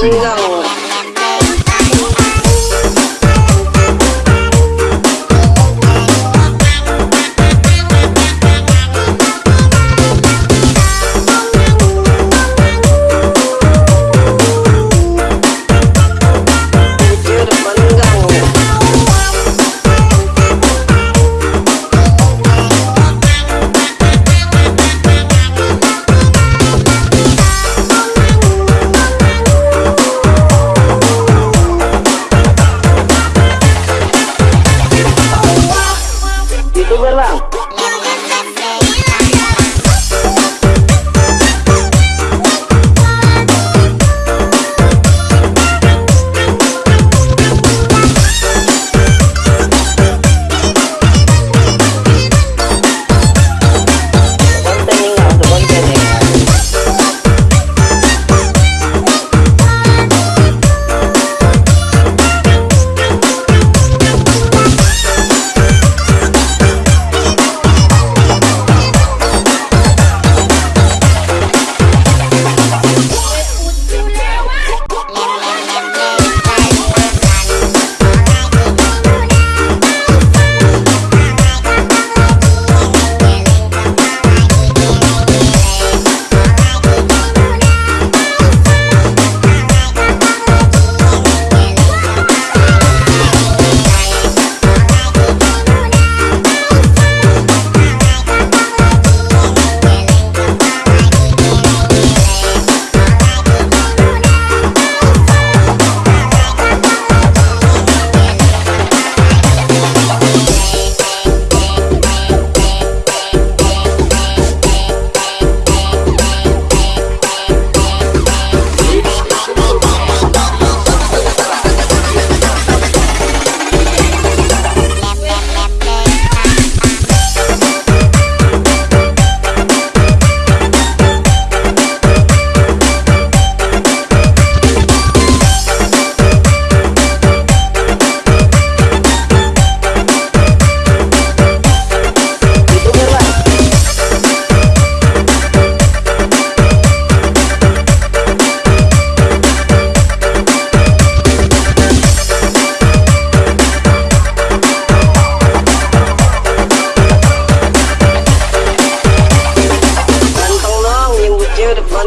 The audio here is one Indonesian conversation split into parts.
Amiga.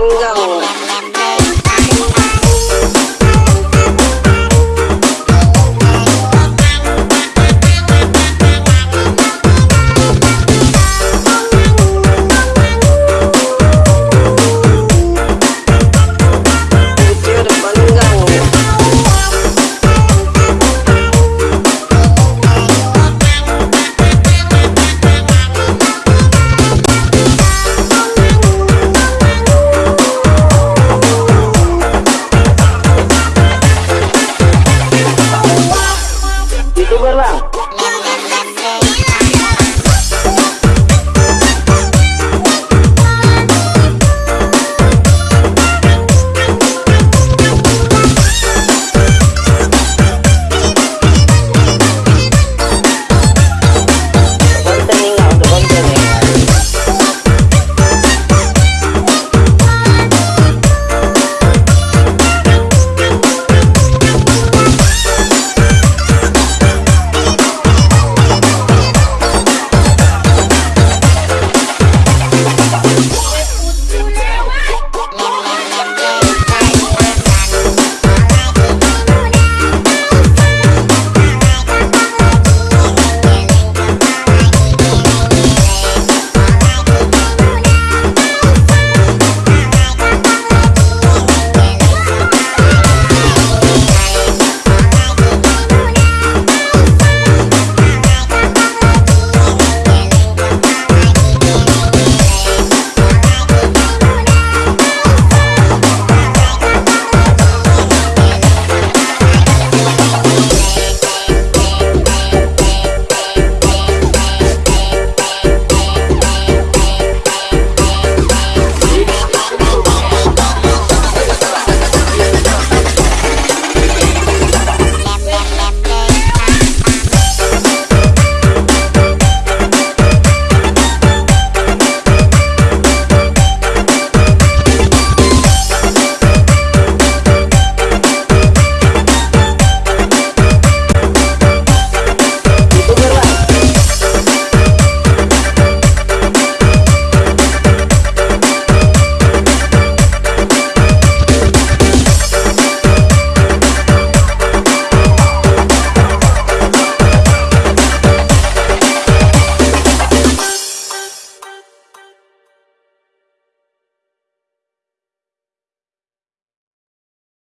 당장